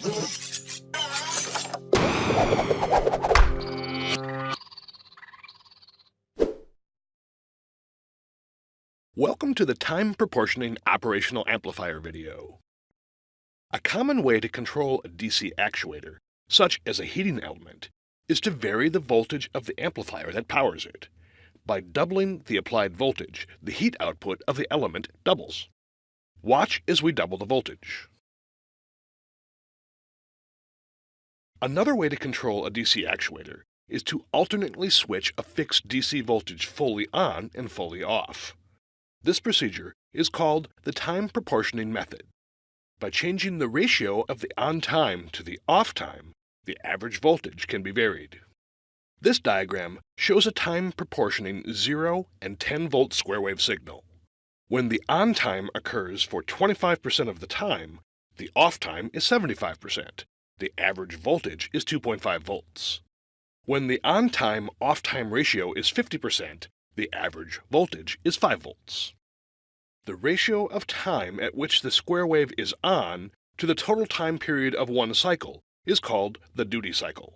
Welcome to the Time Proportioning Operational Amplifier video. A common way to control a DC actuator, such as a heating element, is to vary the voltage of the amplifier that powers it. By doubling the applied voltage, the heat output of the element doubles. Watch as we double the voltage. Another way to control a DC actuator is to alternately switch a fixed DC voltage fully on and fully off. This procedure is called the time proportioning method. By changing the ratio of the on time to the off time, the average voltage can be varied. This diagram shows a time proportioning 0 and 10 volt square wave signal. When the on time occurs for 25% of the time, the off time is 75%. The average voltage is 2.5 volts. When the on time off time ratio is 50%, the average voltage is 5 volts. The ratio of time at which the square wave is on to the total time period of one cycle is called the duty cycle.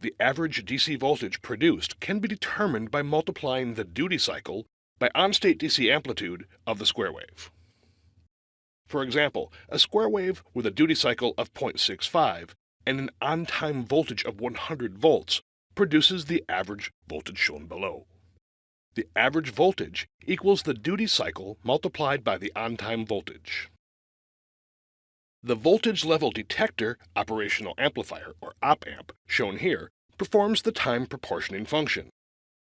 The average DC voltage produced can be determined by multiplying the duty cycle by on-state DC amplitude of the square wave. For example, a square wave with a duty cycle of 0.65 and an on-time voltage of 100 volts produces the average voltage shown below. The average voltage equals the duty cycle multiplied by the on-time voltage. The voltage level detector operational amplifier, or op-amp, shown here, performs the time proportioning function.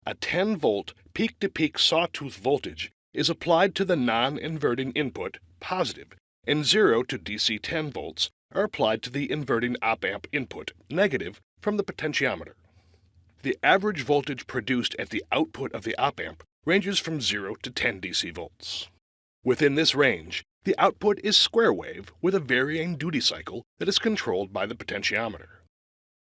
A 10 volt peak-to-peak sawtooth voltage is applied to the non-inverting input, positive, and 0 to DC 10 volts are applied to the inverting op-amp input, negative, from the potentiometer. The average voltage produced at the output of the op-amp ranges from 0 to 10 DC volts. Within this range, the output is square wave with a varying duty cycle that is controlled by the potentiometer.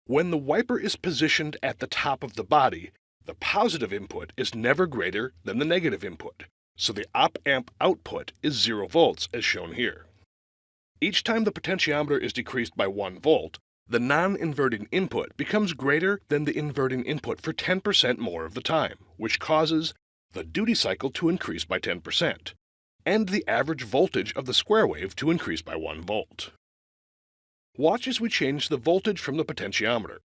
When the wiper is positioned at the top of the body, the positive input is never greater than the negative input, so the op-amp output is 0 volts as shown here. Each time the potentiometer is decreased by 1 volt, the non-inverting input becomes greater than the inverting input for 10% more of the time, which causes the duty cycle to increase by 10%, and the average voltage of the square wave to increase by 1 volt. Watch as we change the voltage from the potentiometer.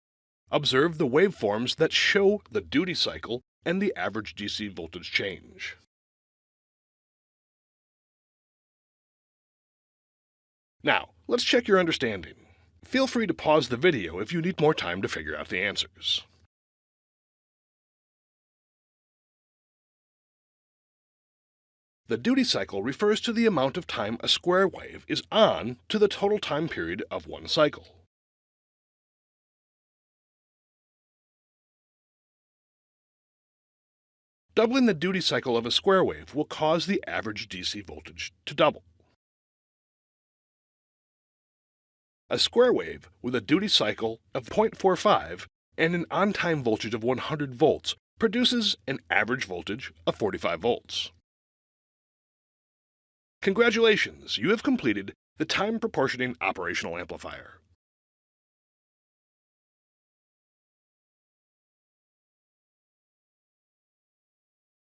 Observe the waveforms that show the duty cycle and the average DC voltage change. Now, let's check your understanding. Feel free to pause the video if you need more time to figure out the answers. The duty cycle refers to the amount of time a square wave is on to the total time period of one cycle. Doubling the duty cycle of a square wave will cause the average DC voltage to double. A square wave with a duty cycle of 0.45 and an on-time voltage of 100 volts produces an average voltage of 45 volts. Congratulations, you have completed the time proportioning operational amplifier.